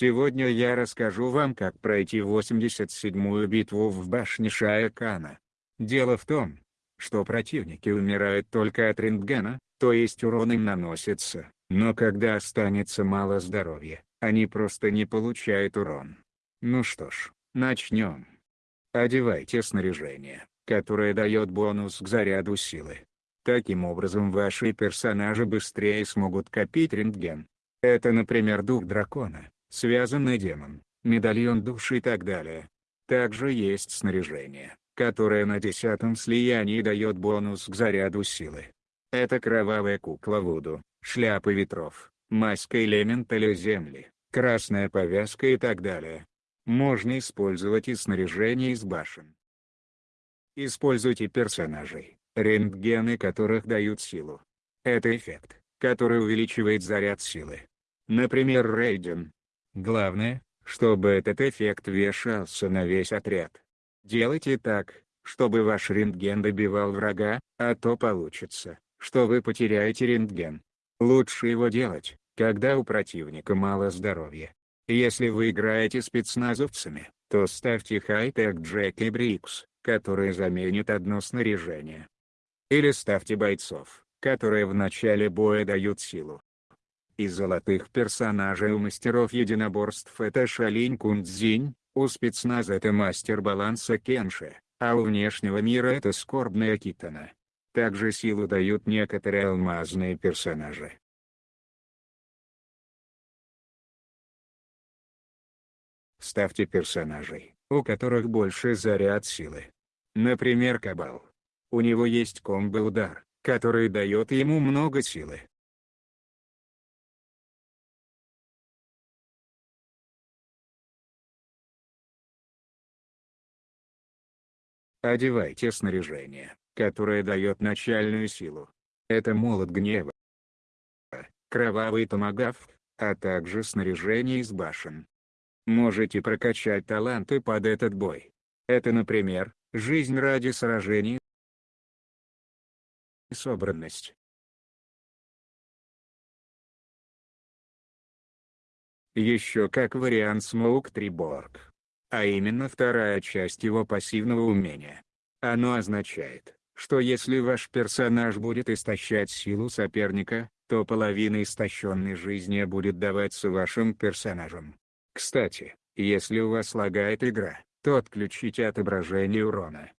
Сегодня я расскажу вам как пройти 87-ю битву в башне Шая-Кана. Дело в том, что противники умирают только от рентгена, то есть урон им наносится, но когда останется мало здоровья, они просто не получают урон. Ну что ж, начнем. Одевайте снаряжение, которое дает бонус к заряду силы. Таким образом ваши персонажи быстрее смогут копить рентген. Это например дух дракона, связанный демон, медальон души и так далее. Также есть снаряжение, которое на десятом слиянии дает бонус к заряду силы. Это кровавая кукла Вуду, шляпа ветров, маска элементаля земли, красная повязка и так далее. Можно использовать и снаряжение из башен. Используйте персонажей, рентгены которых дают силу. Это эффект, который увеличивает заряд силы. Например Рейден. Главное, чтобы этот эффект вешался на весь отряд. Делайте так, чтобы ваш рентген добивал врага, а то получится, что вы потеряете рентген. Лучше его делать, когда у противника мало здоровья. Если вы играете спецназовцами, то ставьте хай-тек Джек и Брикс, которые заменят одно снаряжение. Или ставьте бойцов, которые в начале боя дают силу. Из золотых персонажей у мастеров единоборств это Шалинь Кунцзинь, у спецназа это мастер баланса Кенши, а у внешнего мира это скорбная Китана. Также силу дают некоторые алмазные персонажи. Ставьте персонажей, у которых больше заряд силы. Например Кабал. У него есть комбо-удар, который дает ему много силы. Одевайте снаряжение, которое дает начальную силу. Это молот гнева, кровавый томагавк, а также снаряжение из башен. Можете прокачать таланты под этот бой. Это например, жизнь ради сражений, собранность. Еще как вариант Смоук Триборг. А именно вторая часть его пассивного умения. Оно означает, что если ваш персонаж будет истощать силу соперника, то половина истощенной жизни будет даваться вашим персонажам. Кстати, если у вас лагает игра, то отключите отображение урона.